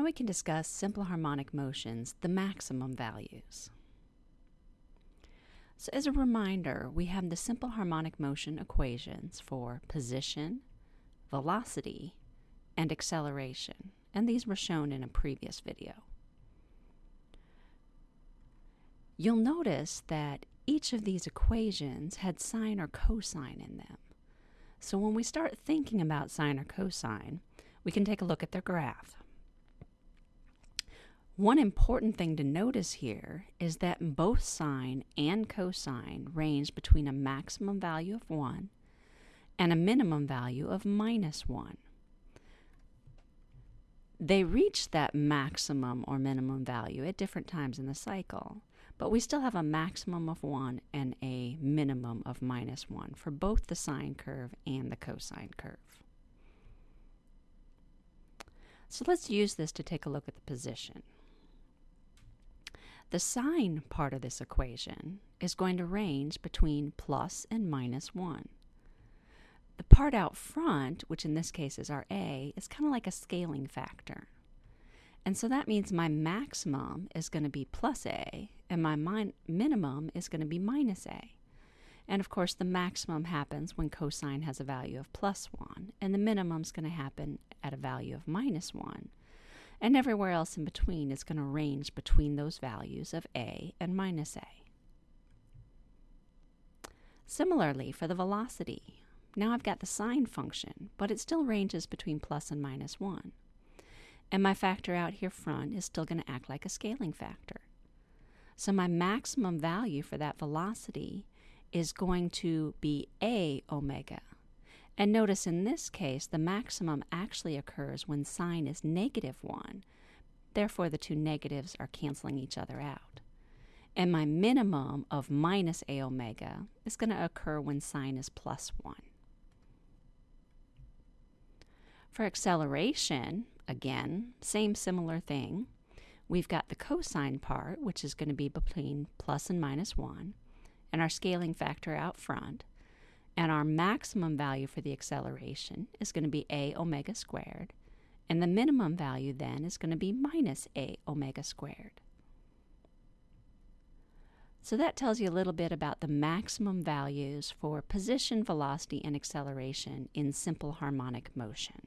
Now we can discuss simple harmonic motions, the maximum values. So as a reminder, we have the simple harmonic motion equations for position, velocity, and acceleration, and these were shown in a previous video. You'll notice that each of these equations had sine or cosine in them. So when we start thinking about sine or cosine, we can take a look at their graph. One important thing to notice here is that both sine and cosine range between a maximum value of 1 and a minimum value of minus 1. They reach that maximum or minimum value at different times in the cycle, but we still have a maximum of 1 and a minimum of minus 1 for both the sine curve and the cosine curve. So let's use this to take a look at the position. The sine part of this equation is going to range between plus and minus 1. The part out front, which in this case is our a, is kind of like a scaling factor. And so that means my maximum is going to be plus a, and my min minimum is going to be minus a. And of course, the maximum happens when cosine has a value of plus 1, and the minimum is going to happen at a value of minus 1 and everywhere else in between is going to range between those values of a and minus a. Similarly, for the velocity, now I've got the sine function, but it still ranges between plus and minus 1. And my factor out here front is still going to act like a scaling factor. So my maximum value for that velocity is going to be a omega, and notice in this case, the maximum actually occurs when sine is negative 1. Therefore, the two negatives are canceling each other out. And my minimum of minus a omega is going to occur when sine is plus 1. For acceleration, again, same similar thing. We've got the cosine part, which is going to be between plus and minus 1, and our scaling factor out front. And our maximum value for the acceleration is going to be a omega squared. And the minimum value then is going to be minus a omega squared. So that tells you a little bit about the maximum values for position, velocity, and acceleration in simple harmonic motion.